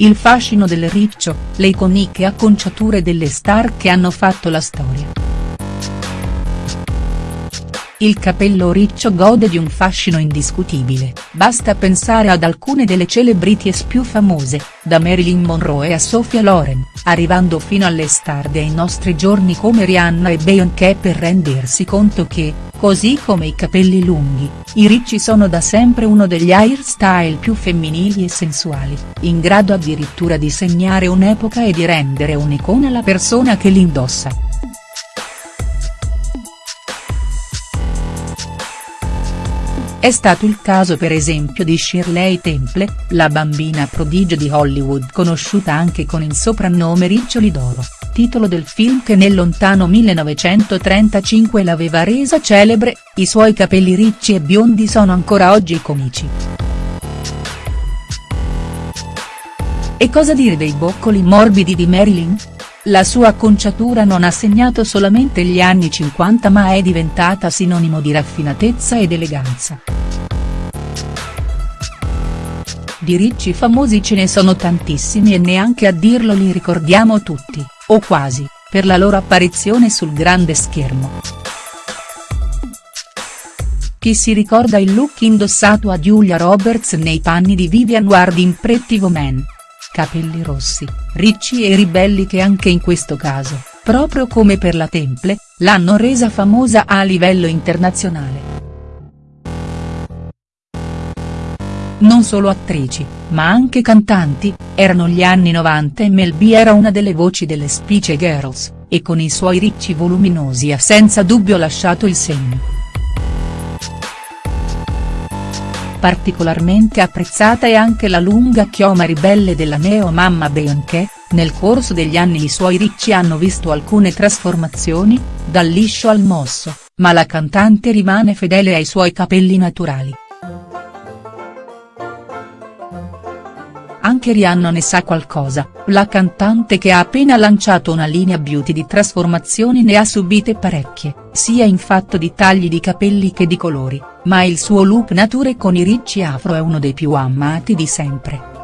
Il fascino del riccio, le iconiche acconciature delle star che hanno fatto la storia. Il capello riccio gode di un fascino indiscutibile, basta pensare ad alcune delle celebrities più famose, da Marilyn Monroe a Sophia Loren, arrivando fino alle star dei nostri giorni come Rihanna e Beyoncé per rendersi conto che, così come i capelli lunghi, i ricci sono da sempre uno degli hairstyle più femminili e sensuali, in grado addirittura di segnare un'epoca e di rendere un'icona la persona che li indossa. È stato il caso per esempio di Shirley Temple, la bambina prodigio di Hollywood conosciuta anche con il soprannome Riccioli d'Oro, titolo del film che nel lontano 1935 l'aveva resa celebre, i suoi capelli ricci e biondi sono ancora oggi comici. E cosa dire dei boccoli morbidi di Marilyn?. La sua acconciatura non ha segnato solamente gli anni 50 ma è diventata sinonimo di raffinatezza ed eleganza. Di ricci famosi ce ne sono tantissimi e neanche a dirlo li ricordiamo tutti, o quasi, per la loro apparizione sul grande schermo. Chi si ricorda il look indossato a Julia Roberts nei panni di Vivian Ward in Pretty Woman? Capelli rossi, ricci e ribelli che anche in questo caso, proprio come per la Temple, l'hanno resa famosa a livello internazionale. Non solo attrici, ma anche cantanti, erano gli anni 90 e Mel B era una delle voci delle Spice Girls, e con i suoi ricci voluminosi ha senza dubbio lasciato il segno. Particolarmente apprezzata è anche la lunga chioma ribelle della neo-mamma Beyoncé, nel corso degli anni i suoi ricci hanno visto alcune trasformazioni, dal liscio al mosso, ma la cantante rimane fedele ai suoi capelli naturali. Anche Rihanna ne sa qualcosa, la cantante che ha appena lanciato una linea beauty di trasformazioni ne ha subite parecchie, sia in fatto di tagli di capelli che di colori, ma il suo look nature con i ricci afro è uno dei più amati di sempre.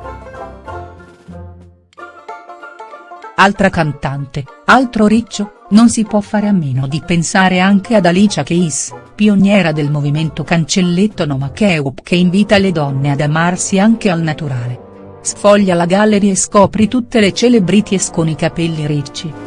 Altra cantante, altro riccio, non si può fare a meno di pensare anche ad Alicia Keys, pioniera del movimento cancelletto No Makeup che invita le donne ad amarsi anche al naturale. Sfoglia la gallery e scopri tutte le celebrities con i capelli ricci.